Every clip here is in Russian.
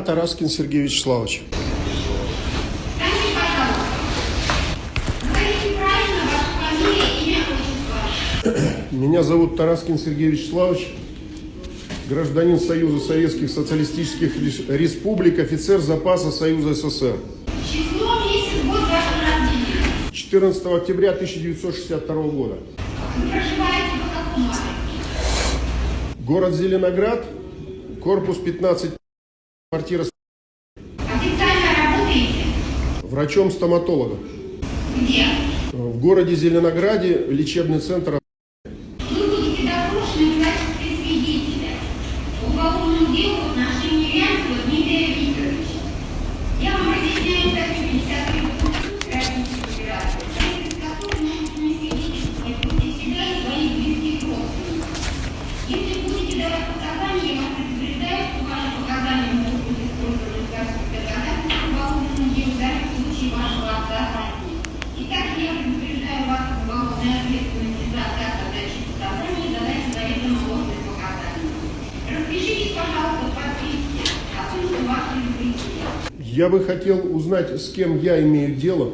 Тараскин Сергей Вячеславович. Меня зовут Тараскин Сергей Вячеславович, гражданин Союза Советских Социалистических Рес- Республик, офицер запаса Союза СССР. Число, месяц, год вашего рождения. 14 октября 1962 года. Город Зеленоград, корпус 15, квартира Официально работаете? врачом-стоматологом. Где? В городе Зеленограде лечебный центр. Я бы хотел узнать, с кем я имею дело.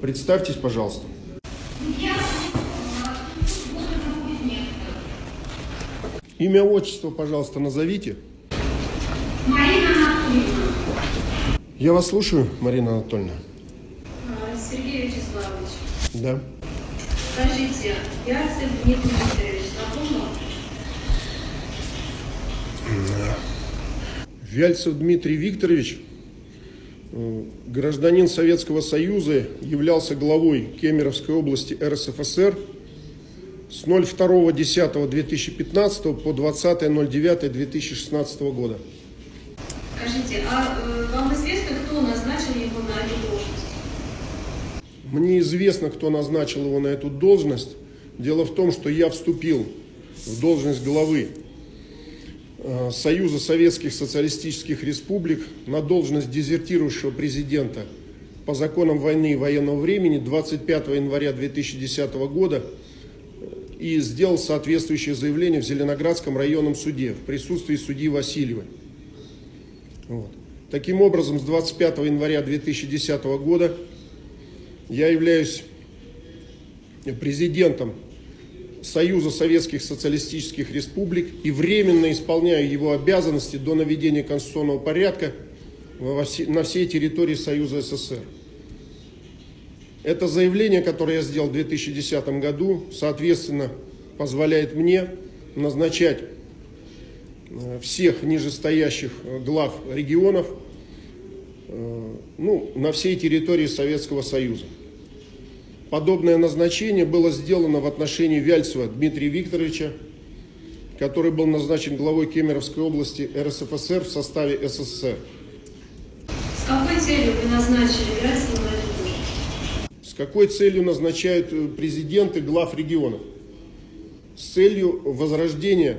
Представьтесь, пожалуйста. Имя, отчество, пожалуйста, назовите. Марина Анатольевна. Я вас слушаю, Марина Анатольевна. А, Сергей Вячеславович, Да. скажите, Ярцев Дмитрий Викторович знакомы? Вяльцев Дмитрий Викторович, гражданин Советского Союза, являлся главой Кемеровской области РСФСР с 02.10.2015 по 20.09.2016 года. Скажите, а э, вам известно, кто назначил его на эту должность? Мне известно, кто назначил его на эту должность. Дело в том, что я вступил в должность главы э, Союза Советских Социалистических Республик на должность дезертирующего президента по законам войны и военного времени 25 января 2010 года э, и сделал соответствующее заявление в Зеленоградском районном суде в присутствии судьи Васильевой. Вот. Таким образом, с 25 января 2010 года я являюсь президентом Союза Советских Социалистических Республик и временно исполняю его обязанности до наведения конституционного порядка на всей территории Союза СССР. Это заявление, которое я сделал в 2010 году, соответственно, позволяет мне назначать э, всех нижестоящих э, глав регионов э, ну, на всей территории Советского Союза. Подобное назначение было сделано в отношении Вяльцева Дмитрия Викторовича, который был назначен главой Кемеровской области РСФСР в составе СССР. С какой целью вы назначили должность? С какой целью назначают э, президенты глав регионов? С целью возрождения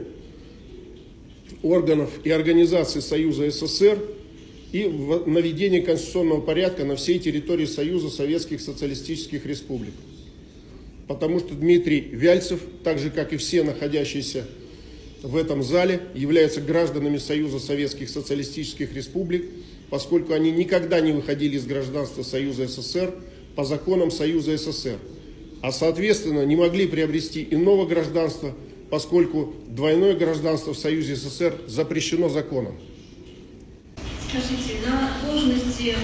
органов и организаций Союза СССР и наведения конституционного порядка на всей территории Союза Советских Социалистических Республик. Потому что Дмитрий Вяльцев, так же как и все находящиеся в этом зале, являются гражданами Союза Советских Социалистических Республик, поскольку они никогда не выходили из гражданства Союза СССР по законам Союза СССР, а соответственно не могли приобрести иного гражданства, поскольку двойное гражданство в Союзе СССР запрещено законом. Скажите, на должности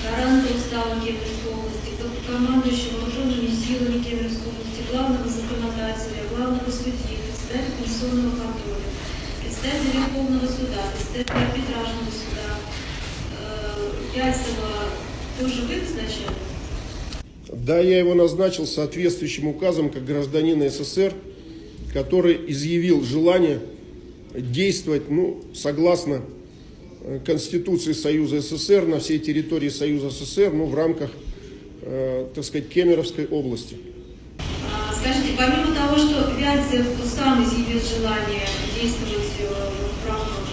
гаранта устава Кемеровской области, командующего вооруженными силами Кемеровской области, главного законодателя, главного судьи, председателя Конституционного контроля, председателя Верховного суда, председателя арбитражного суда, э, Ярцева тоже вы назначали? Да, я его назначил соответствующим указом как гражданина СССР, который изъявил желание действовать ну, согласно Конституции Союза СССР на всей территории Союза СССР, ну, в рамках, э, так сказать, Кемеровской области. Скажите, помимо того, что Вяльцев сам изъявил желание действовать э, в рамках,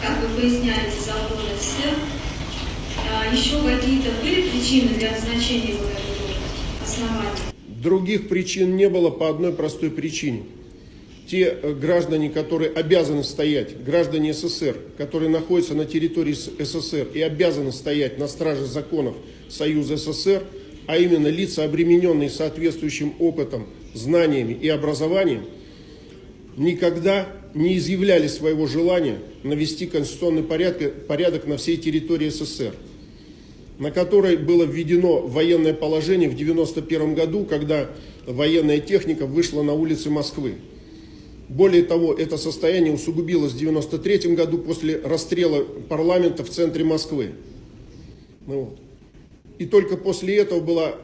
как вы поясняете, закона СССР, а, еще какие-то были причины для назначения его должность, основания? Других причин не было по одной простой причине. Те э, граждане, которые обязаны стоять, граждане СССР, которые находятся на территории СССР и обязаны стоять на страже законов Союза СССР, а именно лица, обремененные соответствующим опытом, знаниями и образованием, никогда не изъявляли своего желания навести конституционный порядок, порядок на всей территории СССР, на которой было введено военное положение в 1991 году, когда военная техника вышла на улицы Москвы. Более того, это состояние усугубилось в 1993 году после расстрела парламента в центре Москвы. Ну, вот. И только после этого была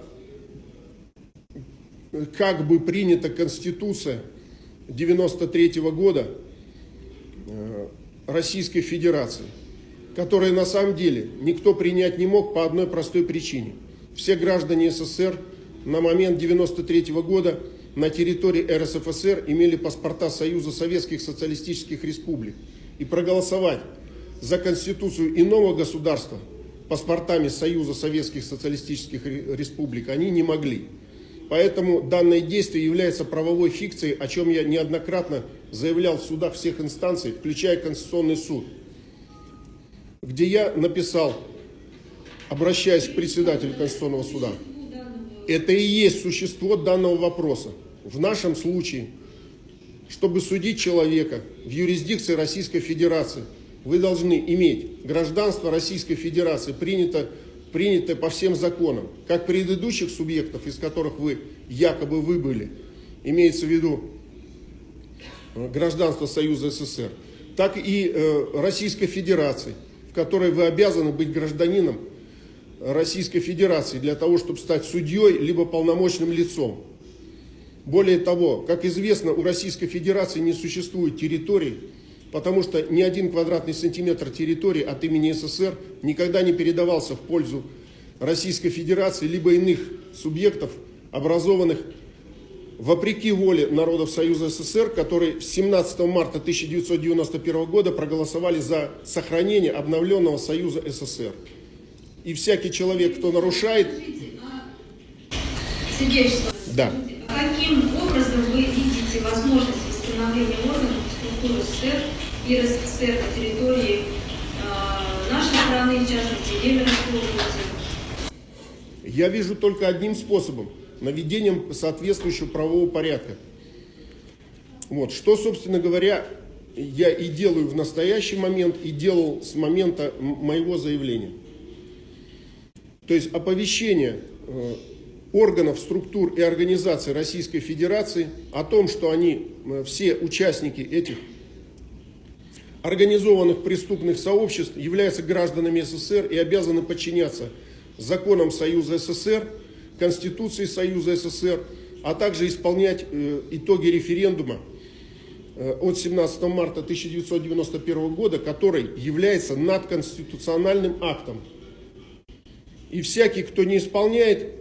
как бы принята Конституция 93 года э, Российской Федерации, которая на самом деле никто принять не мог по одной простой причине. Все граждане СССР на момент 93 года на территории РСФСР имели паспорта Союза Советских Социалистических Республик. И проголосовать за Конституцию иного государства паспортами Союза Советских Социалистических Республик они не могли. Поэтому данное действие является правовой фикцией, о чем я неоднократно заявлял в судах всех инстанций, включая Конституционный суд, где я написал, обращаясь к председателю Конституционного суда, это и есть существо данного вопроса. В нашем случае, чтобы судить человека в юрисдикции Российской Федерации – вы должны иметь гражданство Российской Федерации, принято, принятое по всем законам, как предыдущих субъектов, из которых вы якобы выбыли, имеется в виду э, гражданство Союза СССР, так и э, Российской Федерации, в которой вы обязаны быть гражданином Российской Федерации для того, чтобы стать судьей, либо полномочным лицом. Более того, как известно, у Российской Федерации не существует территорий, потому что ни один квадратный сантиметр территории от имени СССР никогда не передавался в пользу Российской Федерации либо иных субъектов, образованных вопреки воле народов Союза СССР, которые 17 марта 1991 года проголосовали за сохранение обновленного Союза СССР. И всякий человек, кто нарушает... Сергей Вячеславович, да. каким образом вы видите возможность восстановления органов структуры СССР и РСФСР на территории э, нашей страны, в частности, Кемеровской области. Я вижу только одним способом – наведением соответствующего правового порядка. Вот. Что, собственно говоря, я и делаю в настоящий момент, и делал с момента моего заявления. То есть оповещение э, органов, структур и организаций Российской Федерации о том, что они, э, все участники этих организованных преступных сообществ являются гражданами СССР и обязаны подчиняться законам Союза СССР, Конституции Союза СССР, а также исполнять э, итоги референдума от 17 марта 1991 года, который является надконституциональным актом. И всякий, кто не исполняет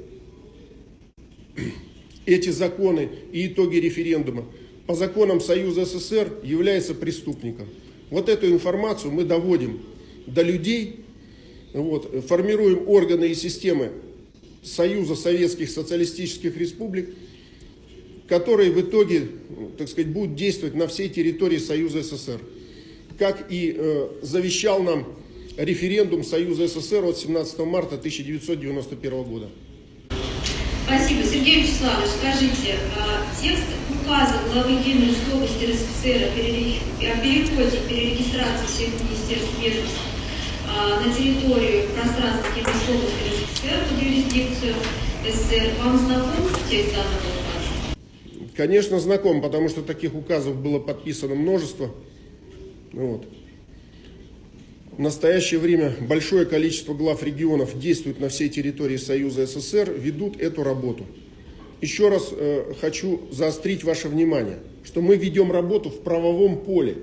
эти законы и итоги референдума, по законам Союза СССР является преступником. Вот эту информацию мы доводим до людей, вот, формируем органы и системы Союза Советских Социалистических Республик, которые в итоге, так сказать, будут действовать на всей территории Союза СССР. Как и э, завещал нам референдум Союза СССР от 17 марта 1991 года. Спасибо. Сергей Вячеславович, скажите, а, текст указа главы Кемеровской области РСФСР о переходе перерегистрации всех министерств ведомств а, на территорию пространства Кемеровской области РСФСР под юрисдикцию СССР, вам знаком текст данного указа? Конечно, знаком, потому что таких указов было подписано множество. Вот. В настоящее время большое количество глав регионов действуют на всей территории Союза СССР, ведут эту работу. Еще раз э, хочу заострить ваше внимание, что мы ведем работу в правовом поле.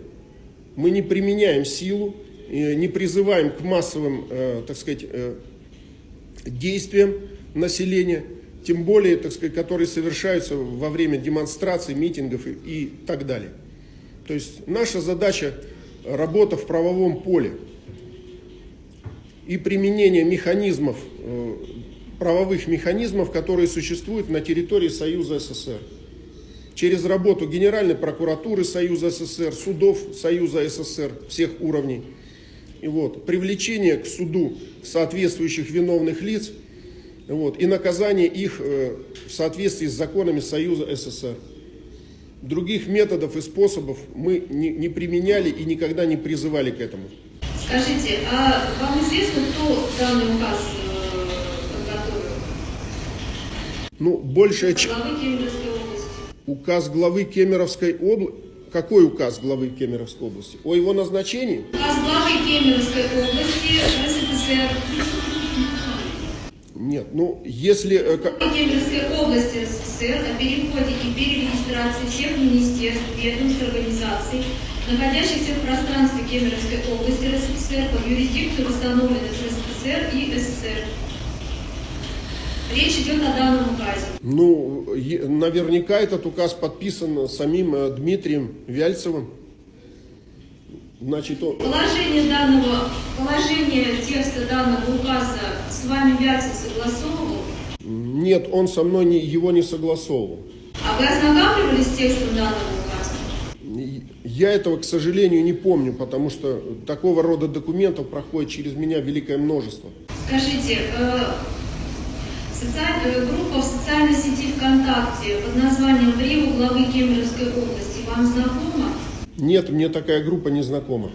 Мы не применяем силу, э, не призываем к массовым, э, так сказать, э, действиям населения, тем более, так сказать, которые совершаются во время демонстраций, митингов и, и так далее. То есть наша задача работа в правовом поле и применение механизмов, э, правовых механизмов, которые существуют на территории Союза СССР. через работу Генеральной прокуратуры Союза СССР, судов Союза СССР всех уровней, и вот, привлечение к суду соответствующих виновных лиц вот, и наказание их э, в соответствии с законами Союза СССР. Других методов и способов мы не, не применяли и никогда не призывали к этому. Скажите, а вам известно, кто данный указ э, подготовил? Ну, большая ч- Главы Кемеровской области. указ главы Кемеровской области. Какой указ главы Кемеровской области? О его назначении? Указ главы Кемеровской области РСФСР. Нет, ну, если... э, ка- Кемеровской области РСФСР о переходе и перерегистрации всех министерств, ведомств, организаций, находящихся в пространстве Кемеровской области РСФСР под юрисдикцию восстановленных РСФСР и СССР. Речь идет о данном указе. Ну, наверняка этот указ подписан самим э, Дмитрием Вяльцевым. Значит, он... Положение данного, положение текста данного указа с вами Вяльцев согласовывал? Нет, он со мной не, его не согласовывал. А вы ознакомливались с текстом данного указа? Я этого, к сожалению, не помню, потому что такого рода документов проходит через меня великое множество. Скажите, э, э, группа в социальной сети ВКонтакте под названием «Брио главы Кемеровской области» вам знакома? Нет, мне такая группа не знакома.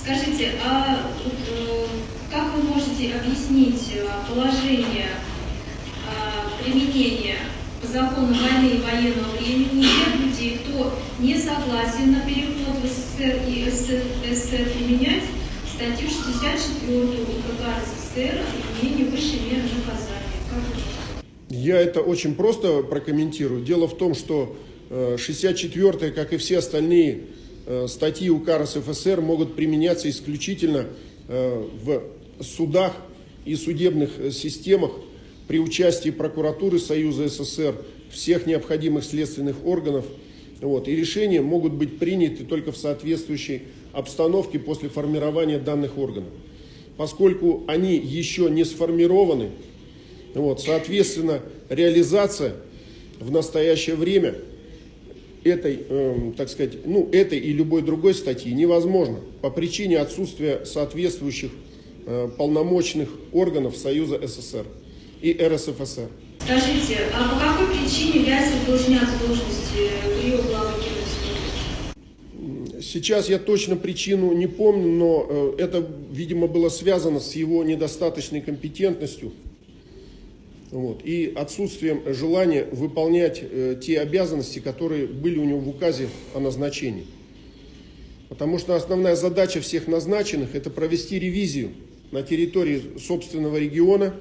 Скажите, а э, как вы можете объяснить положение применения по закону войны и военного времени тех людей, кто не согласен на переход в СССР и СССР применять статью 64 УК РСФСР о применении высшей меры наказания? Как Я это очень просто прокомментирую. Дело в том, что 64-я, как и все остальные э, статьи УК РСФСР, могут применяться исключительно э, в судах и судебных э, системах при участии прокуратуры Союза СССР, всех необходимых следственных органов. Вот, и решения могут быть приняты только в соответствующей обстановке после формирования данных органов. Поскольку они еще не сформированы, вот, соответственно, реализация в настоящее время этой, эм, так сказать, ну, этой и любой другой статьи невозможно по причине отсутствия соответствующих э, полномочных органов Союза СССР и РСФСР. Скажите, а по какой причине Вязев был снят с должности Брио главы? Сейчас я точно причину не помню, но э, это, видимо, было связано с его недостаточной компетентностью вот, и отсутствием желания выполнять э, те обязанности, которые были у него в указе о назначении. Потому что основная задача всех назначенных – это провести ревизию на территории собственного региона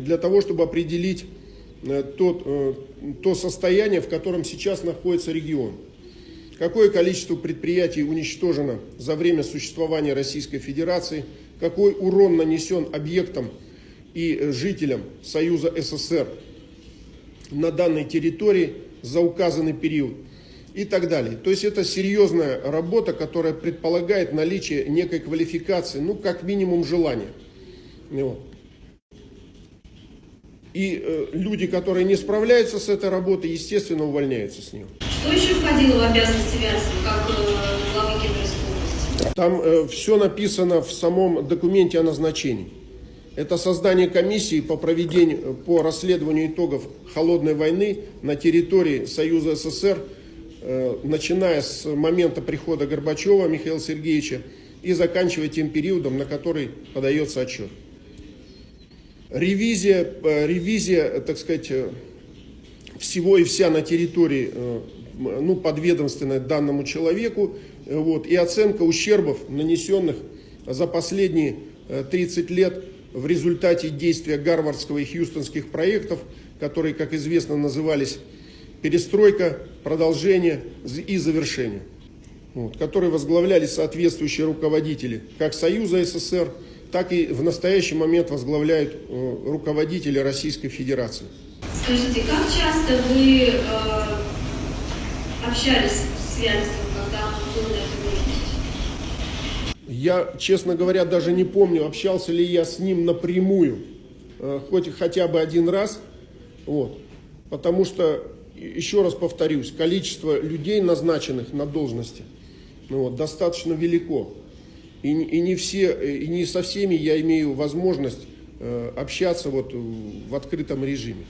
для того, чтобы определить э, тот, э, то состояние, в котором сейчас находится регион. Какое количество предприятий уничтожено за время существования Российской Федерации, какой урон нанесен объектам и э, жителям Союза СССР на данной территории за указанный период и так далее. То есть это серьезная работа, которая предполагает наличие некой квалификации, ну как минимум желания. Вот. И э, люди, которые не справляются с этой работой, естественно, увольняются с нее. Что еще входило в обязанности Вязева, как э, главы Кемеровской области? Там все написано в самом документе о назначении. Это создание комиссии по проведению, по расследованию итогов холодной войны на территории Союза СССР, э, начиная с момента прихода Горбачева Михаила Сергеевича и заканчивая тем периодом, на который подается отчет. Ревизия, э, ревизия, э, так сказать, э, всего и вся на территории, ну, подведомственной данному человеку, вот, и оценка ущербов, нанесенных за последние э, 30 лет в результате действия гарвардского и хьюстонских проектов, которые, как известно, назывались перестройка, продолжение и завершение, вот, которые возглавляли соответствующие руководители как Союза СССР, так и в настоящий момент возглавляют э, руководители Российской Федерации. Скажите, как часто вы э, общались с Вязевым, когда он был на этой должности? Я, честно говоря, даже не помню, общался ли я с ним напрямую, э, хоть хотя бы один раз, вот, потому что еще раз повторюсь, количество людей, назначенных на должности, ну, вот, достаточно велико. И, и, не все, и не со всеми я имею возможность э, общаться вот в открытом режиме.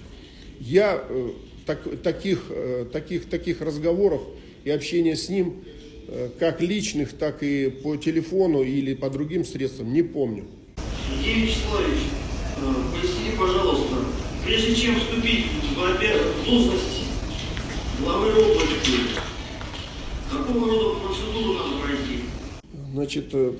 Я э, так, таких, э, таких, таких разговоров и общения с ним, э, как личных, так и по телефону или по другим средствам, не помню. Евгений Вячеславович, э, поясните, пожалуйста, прежде чем вступить в должность главы области, какого рода процедуру надо пройти? Значит, э,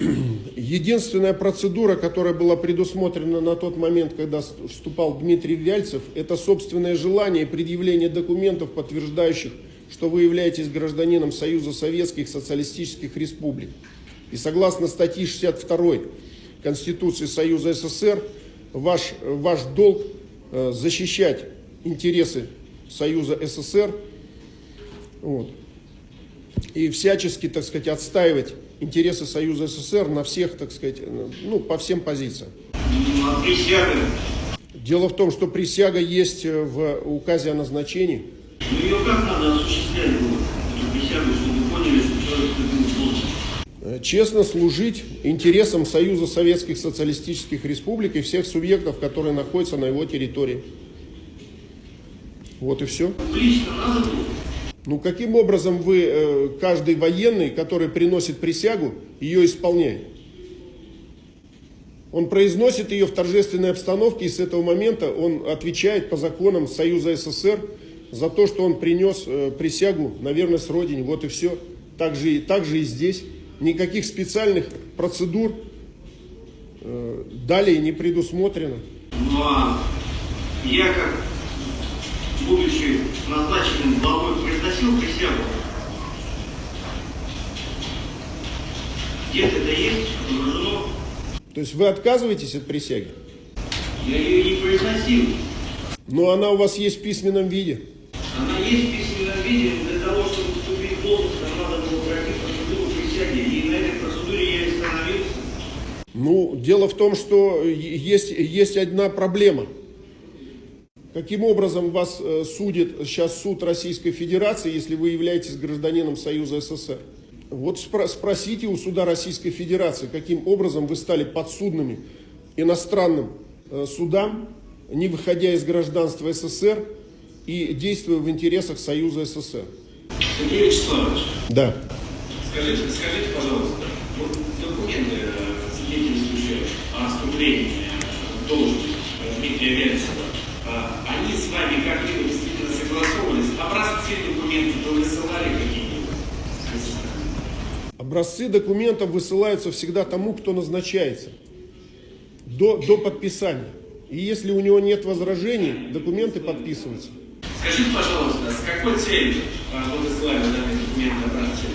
единственная процедура, которая была предусмотрена на тот момент, когда вступал Дмитрий Вяльцев, это собственное желание и предъявление документов, подтверждающих, что вы являетесь гражданином Союза Советских Социалистических Республик. И согласно статье 62 Конституции Союза СССР, ваш, ваш долг э, защищать интересы Союза СССР, вот, и всячески, так сказать, отстаивать интересы Союза СССР на всех, так сказать, ну, по всем позициям. Присяга? Дело в том, что присяга есть э, в указе о назначении. Ну ее как надо осуществлять эту присягу, чтобы поняли, что человек? Э, Честно служить интересам Союза Советских Социалистических Республик и всех субъектов, которые находятся на его территории. Вот и все. Лично надо было? Ну, каким образом вы, э, каждый военный, который приносит присягу, ее исполняет? Он произносит ее в торжественной обстановке, и с этого момента он отвечает по законам Союза СССР за то, что он принес э, присягу на верность Родине. Вот и все. Так же, так же и здесь. Никаких специальных процедур э, далее не предусмотрено. Ну а я как, будучи назначенным главой, произносил присягу. Где-то это есть, отображено. То есть вы отказываетесь от присяги, Я ее не произносил. но она у вас есть в письменном виде. Она есть в письменном виде, но для того, чтобы вступить в должность, нам надо было пройти процедуру присяги. И на этой процедуре я и становился. Ну, дело в том, что есть, есть одна проблема. Каким образом вас э, судит сейчас суд Российской Федерации, если вы являетесь гражданином Союза СССР? Вот спро- спросите у суда Российской Федерации, каким образом вы стали подсудными иностранным э, судам, не выходя из гражданства СССР и действуя в интересах Союза СССР. Сергей Вячеславович, Да. Скажите, скажите, пожалуйста, вот документы, э, свидетельствующие о вступлении в должность Дмитрия с вами как-либо действительно согласовывались? Образцы документов вы высылали какие-нибудь? Образцы документов высылаются всегда тому, кто назначается, до, до подписания. И если у него нет возражений, документы подписываются. Скажите, пожалуйста, с какой целью э, вы высылали данные документы образцы?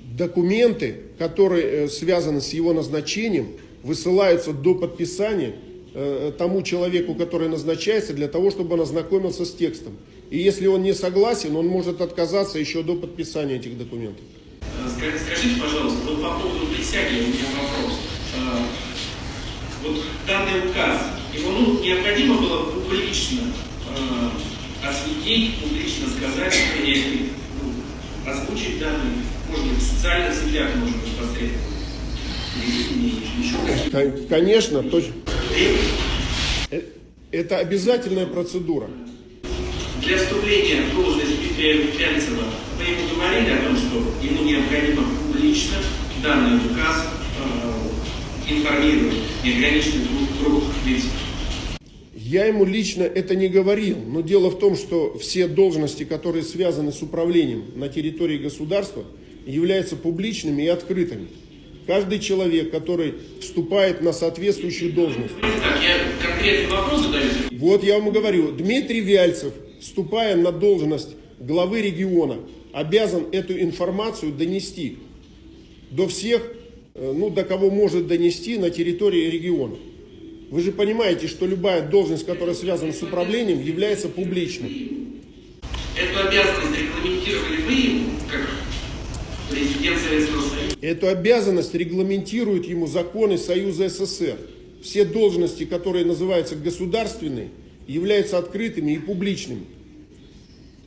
Документы, которые э, связаны с его назначением, высылаются до подписания тому человеку, который назначается, для того, чтобы он ознакомился с текстом. И если он не согласен, он может отказаться еще до подписания этих документов. Э, ска- Скажите, пожалуйста, вот по поводу присяги у меня вопрос. Э, Вот данный указ, его ну, необходимо было публично э, осветить, публично сказать, ну, озвучить данные, может быть, в социальных сетях, может быть, Кон- Конечно, точно. Э, Это обязательная процедура. Для вступления в должность Дмитрия Вяльцева вы ему говорили о том, что ему необходимо публично данный указ э, информировать неограниченный круг, круг лиц. Я ему лично это не говорил, но дело в том, что все должности, которые связаны с управлением на территории государства, являются публичными и открытыми. Каждый человек, который вступает на соответствующую должность. Так, я конкретный вопрос задаю. Вот я вам и говорю, Дмитрий Вяльцев, вступая на должность главы региона, обязан эту информацию донести до всех, э, ну, до кого может донести на территории региона. Вы же понимаете, что любая должность, которая связана с управлением, является публичной. Эту обязанность регламентировали вы как президент Советского Союза? Эту обязанность регламентируют ему законы Союза СССР. Все должности, которые называются государственные, являются открытыми и публичными.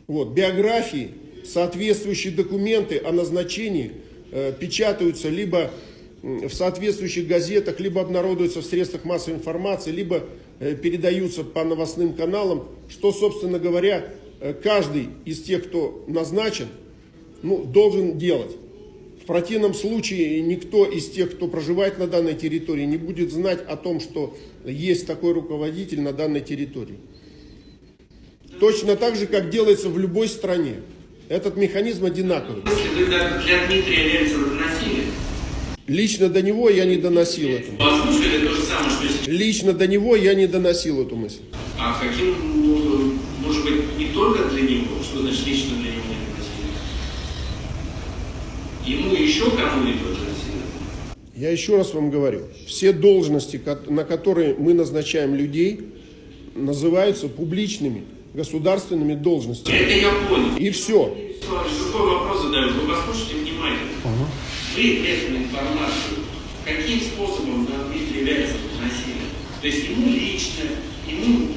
Вот, биографии, соответствующие документы о назначении э, печатаются либо в соответствующих газетах, либо обнародуются в средствах массовой информации, либо э, передаются по новостным каналам, что, собственно говоря, э, каждый из тех, кто назначен, ну, должен делать. В противном случае никто из тех, кто проживает на данной территории, не будет знать о том, что есть такой руководитель на данной территории. Точно так же, как делается в любой стране. Этот механизм одинаковый. Если вы для Дмитрия Лельцина доносили, Лично до него я не доносил эту. послушали то же самое, что. Лично до него я не доносил эту мысль. А каким, может быть, не только для него, что значит лично для него не доносили? Ему еще кому-нибудь доносили? Я еще раз вам говорю, все должности, на которые мы назначаем людей, называются публичными государственными должностями. Это я понял. И все. Другой вопрос задаю. Вы послушайте внимательно. Вы эту информацию каким способом на Вяльцева доносили? То есть ему лично, ему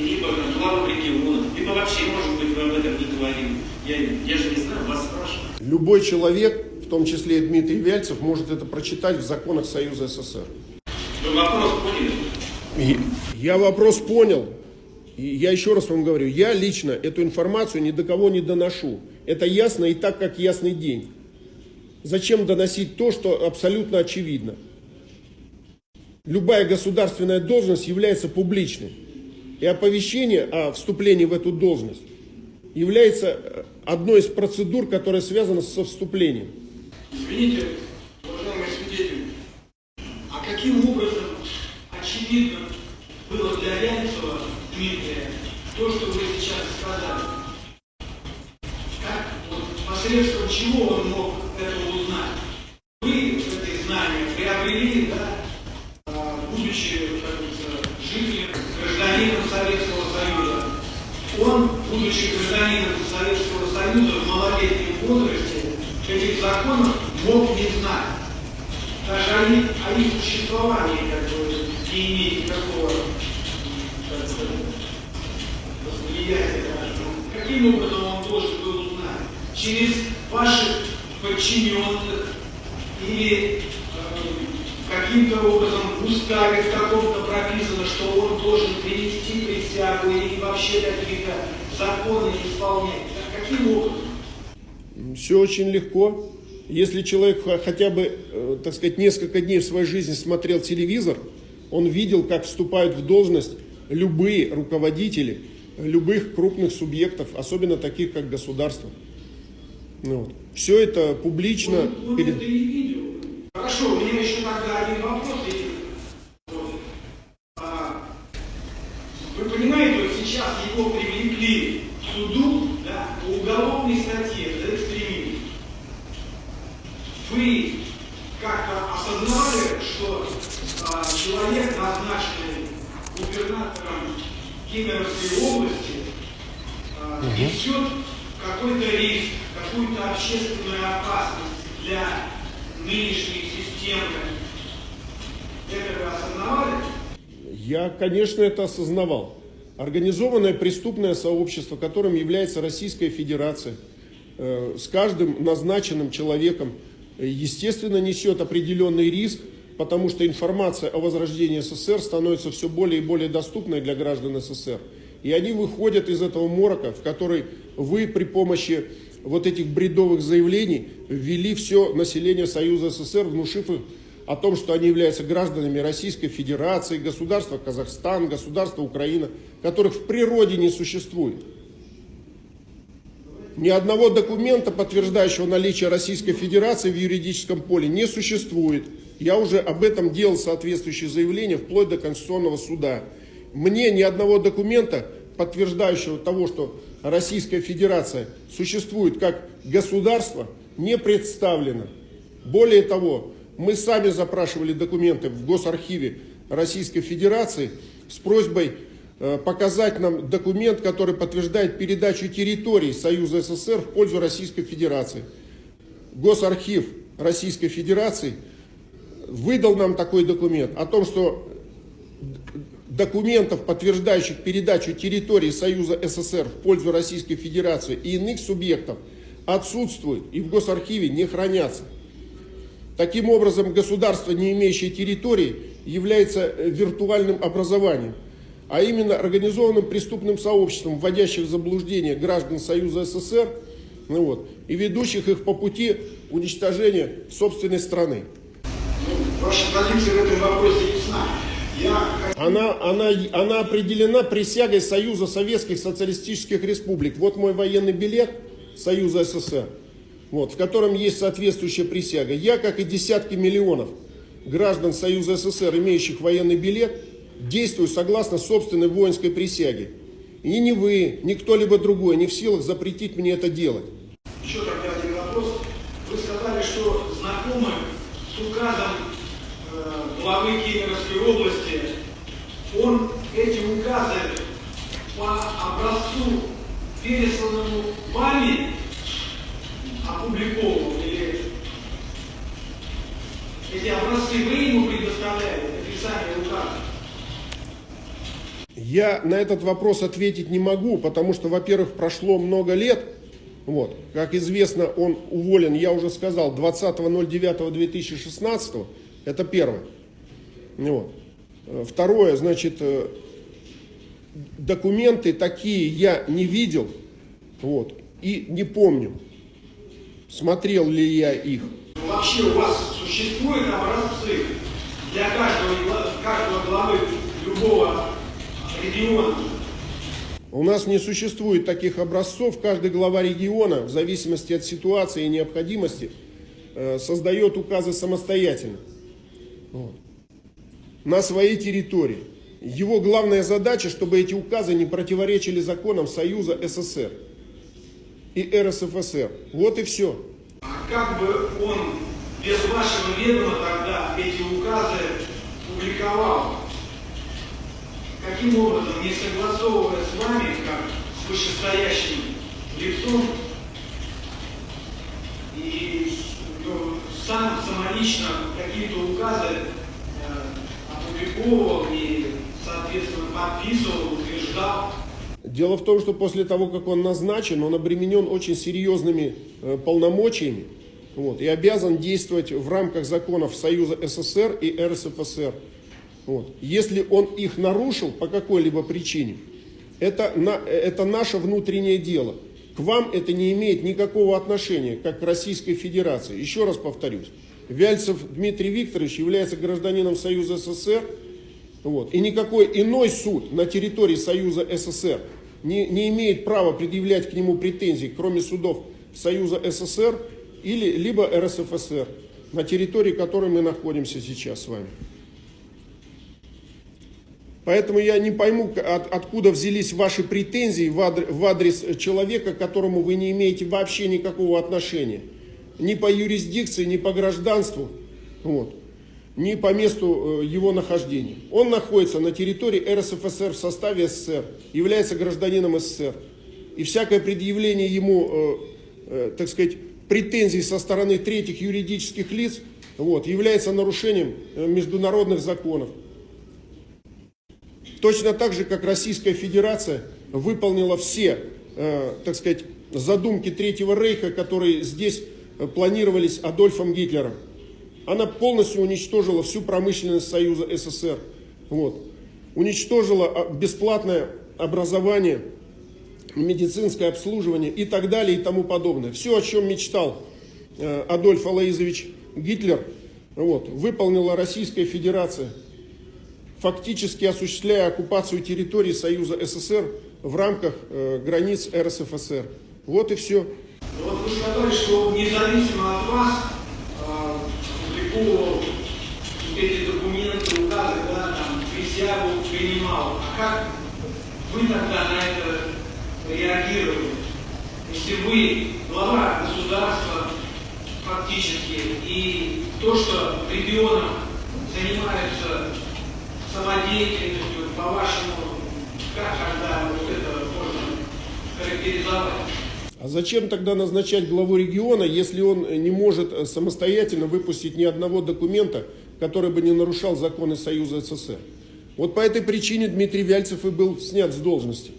либо там, главам региона, либо вообще, может быть, вы об этом не говорили. Я, я же не знаю, вас спрашиваю. Любой человек, том числе и Дмитрий Вяльцев, может это прочитать в законах Союза СССР. Вы вопрос поняли? Я вопрос понял. И я еще раз вам говорю, я лично эту информацию ни до кого не доношу. Это ясно и так, как ясный день. Зачем доносить то, что абсолютно очевидно? Любая государственная должность является публичной. И оповещение о вступлении в эту должность является одной из процедур, которая связана со вступлением. Извините, уважаемый свидетель, а каким образом очевидно было для Рябцева Дмитрия то, что вы сейчас сказали? Как, вот, посредством чего он мог это узнать? Вы эти знания приобрели, да, а, будучи, жителем, гражданином Советского Союза. Он, будучи гражданином Советского Союза в малолетнем возрасте, этих законов мог не знать. Даже о их, о их существовании как бы, не иметь никакого восприятия. даже. Каким образом он должен был узнать? Через ваших подчиненных или э, каким-то образом в уставе в каком-то прописано, что он должен принести присягу или вообще какие-то законы исполнять. Каким образом? Все очень легко. Если человек хотя бы, э, так сказать, несколько дней в своей жизни смотрел телевизор, он видел, как вступают в должность любые руководители любых крупных субъектов, особенно таких, как государство. Ну вот. Все это публично. Он, он перед- это и видел. Хорошо, меня еще тогда один вопрос есть. Вот. А, вы понимаете, вот сейчас его привлекли к суду да, по уголовной статье за экстремизм. Вы как-то осознали, что а, человек, назначенный губернатором Кемеровской области, а, несет какой-то риск, какую-то общественную опасность для нынешней системы. Это вы осознавали? Я, конечно, это осознавал. Организованное преступное сообщество, которым является Российская Федерация, э, с каждым назначенным человеком, э, естественно, несет определенный риск, потому что информация о возрождении СССР становится все более и более доступной для граждан СССР. И они выходят из этого морока, в который вы при помощи вот этих бредовых заявлений ввели все население Союза СССР, внушив их о том, что они являются гражданами Российской Федерации, государства Казахстан, государства Украина, которых в природе не существует. Ни одного документа, подтверждающего наличие Российской Федерации в юридическом поле, не существует. Я уже об этом делал соответствующие заявления вплоть до Конституционного суда. Мне ни одного документа, подтверждающего того, что Российская Федерация существует как государство, не представлено. Более того, мы сами запрашивали документы в Госархиве Российской Федерации с просьбой э, показать нам документ, который подтверждает передачу территорий Союза СССР в пользу Российской Федерации. Госархив Российской Федерации выдал нам такой документ о том, что документов, подтверждающих передачу территории Союза СССР в пользу Российской Федерации и иных субъектов, отсутствуют и в Госархиве не хранятся. Таким образом, государство, не имеющее территории, является э, виртуальным образованием, а именно организованным преступным сообществом, вводящих в заблуждение граждан Союза СССР ну вот, и ведущих их по пути уничтожения собственной страны. Ваша позиция в этом вопросе ясна. Она, она, она определена присягой Союза Советских Социалистических Республик. Вот мой военный билет Союза СССР, вот, в котором есть соответствующая присяга. Я, как и десятки миллионов граждан Союза СССР, имеющих военный билет, действую согласно собственной воинской присяге. И ни вы, ни кто-либо другой не в силах запретить мне это делать. Еще тогда один вопрос. Вы сказали, что знакомы с указом э, главы Кемеровской области. Указы по образцу, пересланному вами, опубликован или эти образцы вы ему предоставляете, написание указа? Я на этот вопрос ответить не могу, потому что, во-первых, прошло много лет. Вот. Как известно, он уволен, я уже сказал, 20.09.2016. Это первое. Вот. Второе, значит, э, документы такие я не видел вот, и не помню, смотрел ли я их. Вообще у вас существуют образцы для каждого, каждого главы любого региона? У нас не существует таких образцов. Каждый глава региона, в зависимости от ситуации и необходимости, э, создает указы самостоятельно. Вот. На своей территории. Его главная задача, чтобы эти указы не противоречили законам Союза СССР и РСФСР. Вот и все. А как бы он без вашего ведома тогда эти указы публиковал? каким образом, не согласовывая с вами, как с вышестоящим лицом, и ну, сам самолично какие-то указы э, опубликовывал и, подписывал, утверждал. Дело в том, что после того, как он назначен, он обременен очень серьезными э, полномочиями вот, и обязан действовать в рамках законов Союза СССР и РСФСР. Вот. Если он их нарушил по какой-либо причине, это, на, это наше внутреннее дело. К вам это не имеет никакого отношения, как к Российской Федерации. Еще раз повторюсь. Вяльцев Дмитрий Викторович является гражданином Союза СССР. Вот, и никакой иной суд на территории Союза СССР не, не имеет права предъявлять к нему претензий, кроме судов Союза СССР или либо РСФСР, на территории которой мы находимся сейчас с вами. Поэтому я не пойму, от, откуда взялись ваши претензии в адрес, в адрес человека, к которому вы не имеете вообще никакого отношения. Ни по юрисдикции, ни по гражданству, вот, ни по месту э, его нахождения. Он находится на территории РСФСР в составе СССР, является гражданином СССР. И всякое предъявление ему, э, э, так сказать, претензий со стороны третьих юридических лиц вот, является нарушением международных законов. Точно так же, как Российская Федерация выполнила все, так сказать, задумки Третьего Рейха, которые здесь планировались Адольфом Гитлером. Она полностью уничтожила всю промышленность Союза СССР. Вот. Уничтожила а, бесплатное образование, медицинское обслуживание и так далее и тому подобное. Все, о чем мечтал э, Адольф Алаизович Гитлер, вот, выполнила Российская Федерация фактически осуществляя оккупацию территории Союза СССР в рамках э, границ РСФСР. Вот и все. Вот вы сказали, что независимо от вас опубликовал эти документы, указы, да, там, присягу принимал. А как вы тогда на это реагировали? Если вы глава государства фактически, и то, что регионом занимаются самодеятельностью, по-вашему, как тогда вот это можно характеризовать? А зачем тогда назначать главу региона, если он не может самостоятельно выпустить ни одного документа, который бы не нарушал законы Союза СССР? Вот по этой причине Дмитрий Вяльцев и был снят с должности.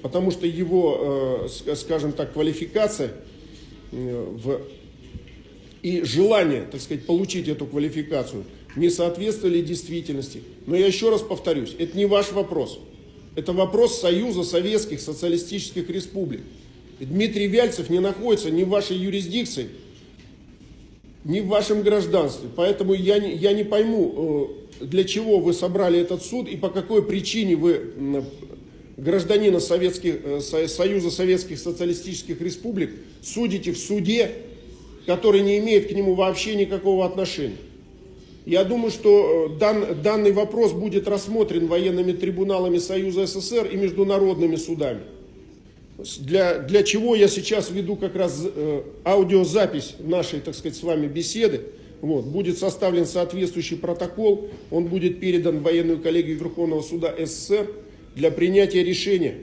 Потому что его, э, скажем так, квалификация э, в, и желание, так сказать, получить эту квалификацию не соответствовали действительности. Но я еще раз повторюсь, это не ваш вопрос. Это вопрос Союза Советских Социалистических Республик. Дмитрий Вяльцев не находится ни в вашей юрисдикции, ни в вашем гражданстве. Поэтому я не, я не пойму, э, для чего вы собрали этот суд и по какой причине вы гражданина Советских, э, Союза Советских Социалистических Республик судите в суде, который не имеет к нему вообще никакого отношения. Я думаю, что э, дан, данный вопрос будет рассмотрен военными трибуналами Союза СССР и международными судами. Для, для чего я сейчас веду как раз э, аудиозапись нашей, так сказать, с вами беседы. Вот, будет составлен соответствующий протокол, он будет передан в военную коллегию Верховного суда СССР для принятия решения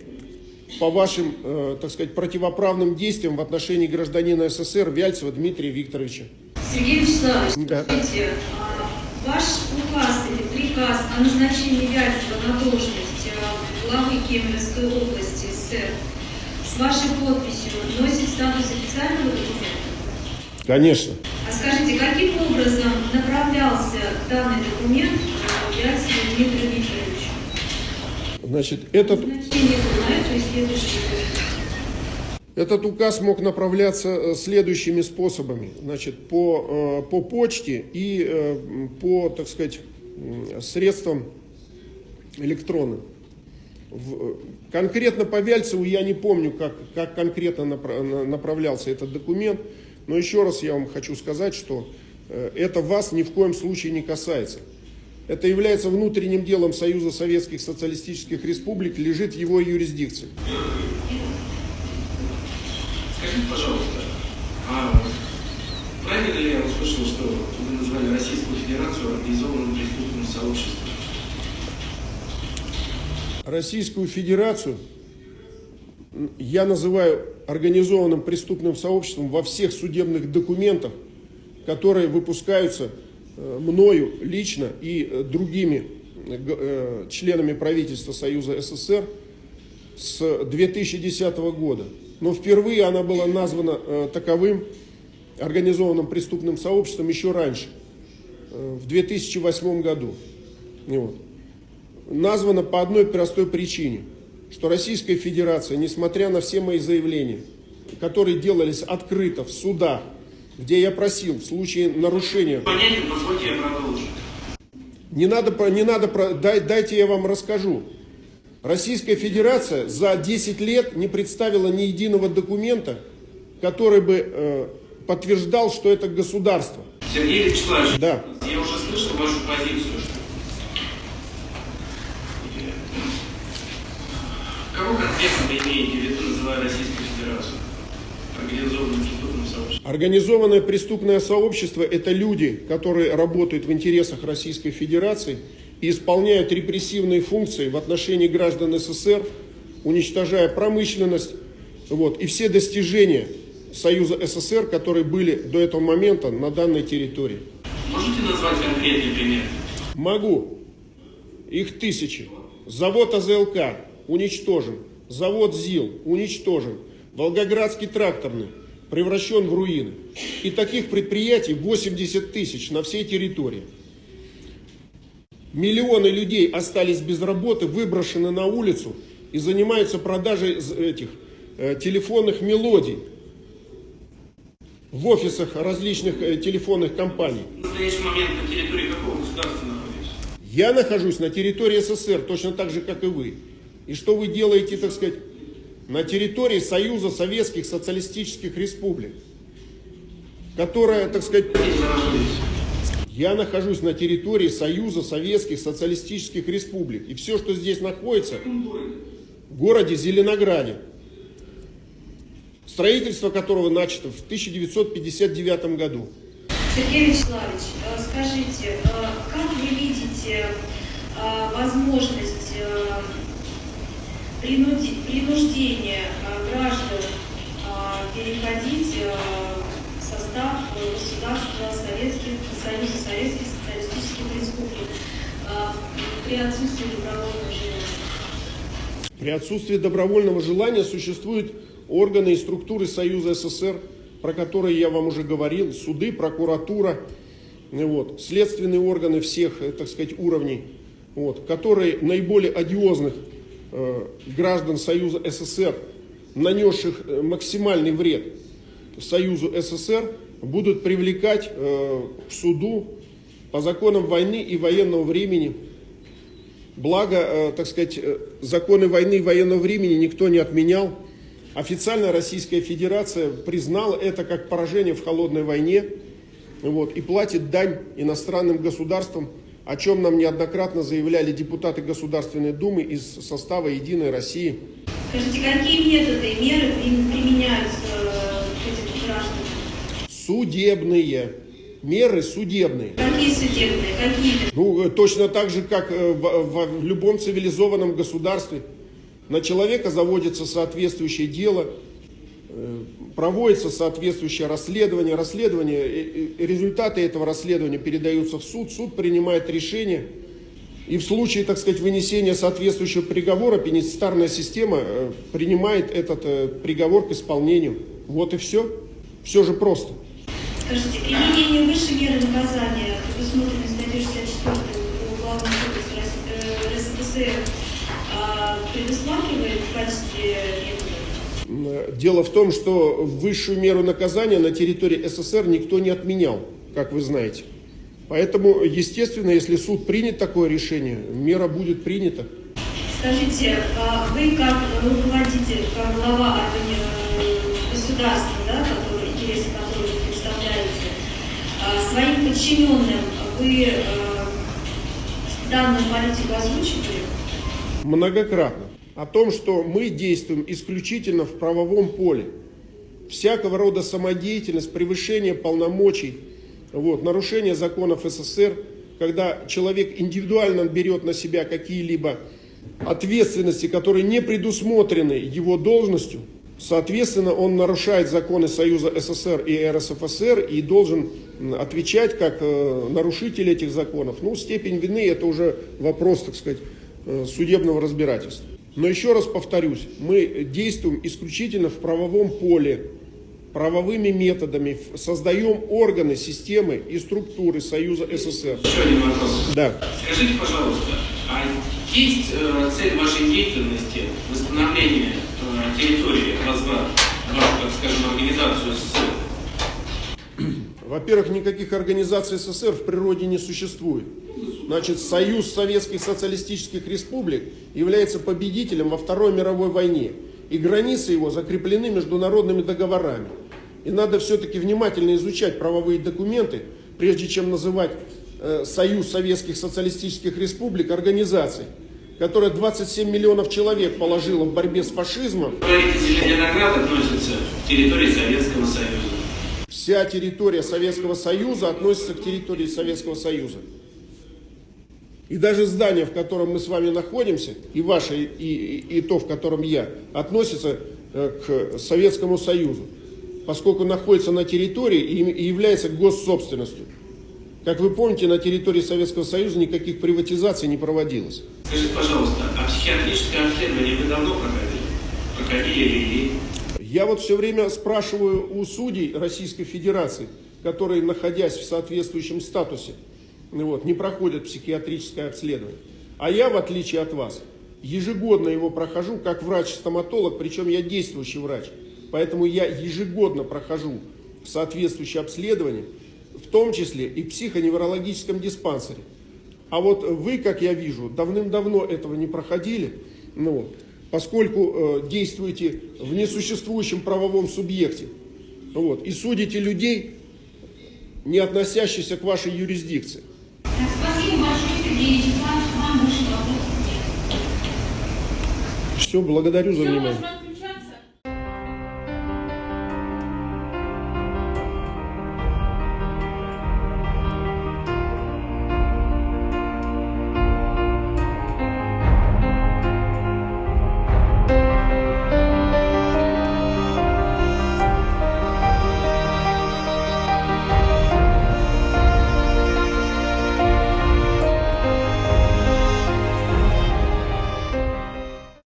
по вашим, э, так сказать, противоправным действиям в отношении гражданина СССР Вяльцева Дмитрия Викторовича. Сергей Вячеславович, Да. скажите, а, ваш указ или приказ о назначении Вяльцева на должность э, главы Кемеровской области СССР с вашей подписью носит статус официального документа? Конечно. А скажите, каким образом направлялся данный документ Вяльцеву Дмитрию Викторовичу? Значит, этот, Этот указ мог направляться э, следующими способами. Значит, по, э, по почте и э, по, так сказать, средствам электронным. В- Конкретно по Вяльцеву я не помню, как, как конкретно напра- на- направлялся этот документ, но еще раз я вам хочу сказать, что э, это вас ни в коем случае не касается. Это является внутренним делом Союза Советских Социалистических Республик, лежит в его юрисдикции. Скажите, пожалуйста, а правильно ли я услышал, что вы назвали Российскую Федерацию организованным преступным сообществом? Российскую Федерацию я называю организованным преступным сообществом во всех судебных документах, которые выпускаются э, мною лично и э, другими э, членами правительства Союза СССР с 2010 года. Но впервые она была названа таковым организованным преступным сообществом еще раньше, в 2008 году. Вот названа по одной простой причине, что Российская Федерация, несмотря на все мои заявления, которые делались открыто в судах, где я просил в случае нарушения, не надо, про- не надо, дай- дайте я вам расскажу. Российская Федерация за 10 лет не представила ни единого документа, который бы э, подтверждал, что это государство. Сергей Вячеславович, Да. я уже слышал вашу позицию. Кого конкретно вы имеете в виду, называя Российскую Федерацию? Организованным преступным сообществом. Организованное преступное сообщество – это люди, которые работают в интересах Российской Федерации и исполняют репрессивные функции в отношении граждан СССР, уничтожая промышленность вот, и все достижения Союза СССР, которые были до этого момента на данной территории. Можете назвать конкретный пример? Могу. Их тысячи. Завод АЗЛК уничтожен. Завод ЗИЛ уничтожен. Волгоградский тракторный превращен в руины. И таких предприятий 80 тысяч на всей территории. Миллионы людей остались без работы, выброшены на улицу и занимаются продажей этих э, телефонных мелодий в офисах различных э, телефонных компаний. В настоящий момент на территории какого государства находитесь? Я нахожусь на территории СССР, точно так же, как и вы. И что вы делаете, так сказать, на территории Союза Советских Социалистических Республик, которая, так сказать, я нахожусь на территории Союза Советских Социалистических Республик. И все, что здесь находится, в городе Зеленограде, строительство которого начато в 1959 году. Сергей Вячеславович, э, скажите, э, как вы видите э, возможность принуждения э, граждан э, переходить э, в состав государства Советских, Союза Советских Социалистических Республик? При отсутствии добровольного желания? При отсутствии добровольного желания существуют органы и структуры Союза СССР, про которые я вам уже говорил, суды, прокуратура, вот, следственные органы всех, так сказать, уровней, вот, которые наиболее одиозных граждан Союза СССР, нанесших э, максимальный вред Союзу СССР, будут привлекать э, к суду по законам войны и военного времени. Благо, э, так сказать, э, законы войны и военного времени никто не отменял. Официально Российская Федерация признала это как поражение в холодной войне вот, и платит дань иностранным государствам, о чем нам неоднократно заявляли депутаты Государственной Думы из состава «Единой России». Скажите, какие методы и меры при- применяются э, к этим гражданам? Судебные. Меры судебные. Какие судебные, какие? Ну, э, точно так же, как э, в, в- любом цивилизованном государстве. На человека заводится соответствующее дело, проводится соответствующее расследование. Расследование, результаты этого расследования передаются в суд, суд принимает решение. И в случае, так сказать, вынесения соответствующего приговора, пенитенциарная система э, принимает этот э, приговор к исполнению. Вот и все. Все же просто. Скажите, применение высшей меры наказания, Дело в том, что высшую меру наказания на территории СССР никто не отменял, как вы знаете. Поэтому, естественно, если суд принят такое решение, мера будет принята. Скажите, а вы как руководитель, как глава э, государства, да, который, интересы которого вы представляете, а, своим подчиненным вы э, данную политику озвучивали? Многократно. О том, что мы действуем исключительно в правовом поле. Всякого рода самодеятельность, превышение полномочий, вот, нарушение законов СССР, когда человек индивидуально берет на себя какие-либо ответственности, которые не предусмотрены его должностью, соответственно, он нарушает законы Союза СССР и РСФСР и должен отвечать как э, нарушитель этих законов. Ну, степень вины это уже вопрос, так сказать, э, судебного разбирательства. Но еще раз повторюсь, мы действуем исключительно в правовом поле, правовыми методами, создаем органы, системы и структуры Союза СССР. Еще один вопрос. Да. Скажите, пожалуйста, а есть э, цель вашей деятельности восстановление э, территории, возврат, вашу, так скажем, организацию СССР? Во-первых, никаких организаций СССР в природе не существует. Значит, Союз Советских Социалистических Республик является победителем во Второй мировой войне. И границы его закреплены международными договорами. И надо все-таки внимательно изучать правовые документы, прежде чем называть э, Союз Советских Социалистических Республик организацией, которая 27 миллионов человек положила в борьбе с фашизмом, Говорите, Зеленоград относится к территории Советского Союза. Вся территория Советского Союза относится к территории Советского Союза. И даже здание, в котором мы с вами находимся, и ваше, и, и- и то, в котором я, относится э, к Советскому Союзу, поскольку находится на территории и, является госсобственностью. Как вы помните, на территории Советского Союза никаких приватизаций не проводилось. Скажите, пожалуйста, а психиатрическое обследование вы давно проходили? Проходили ли? Я вот все время спрашиваю у судей Российской Федерации, которые, находясь в соответствующем статусе, вот, не проходят психиатрическое обследование. А я, в отличие от вас, ежегодно его прохожу как врач-стоматолог, причем я действующий врач. Поэтому я ежегодно прохожу соответствующее обследование, в том числе и в психоневрологическом диспансере. А вот вы, как я вижу, давным-давно этого не проходили, ну, вот, поскольку э, действуете в несуществующем правовом субъекте. Вот, и судите людей, не относящихся к вашей юрисдикции. Спасибо большое, Сергей Вячеславович. Вам больше вопросов нет. Все, благодарю за Все, внимание.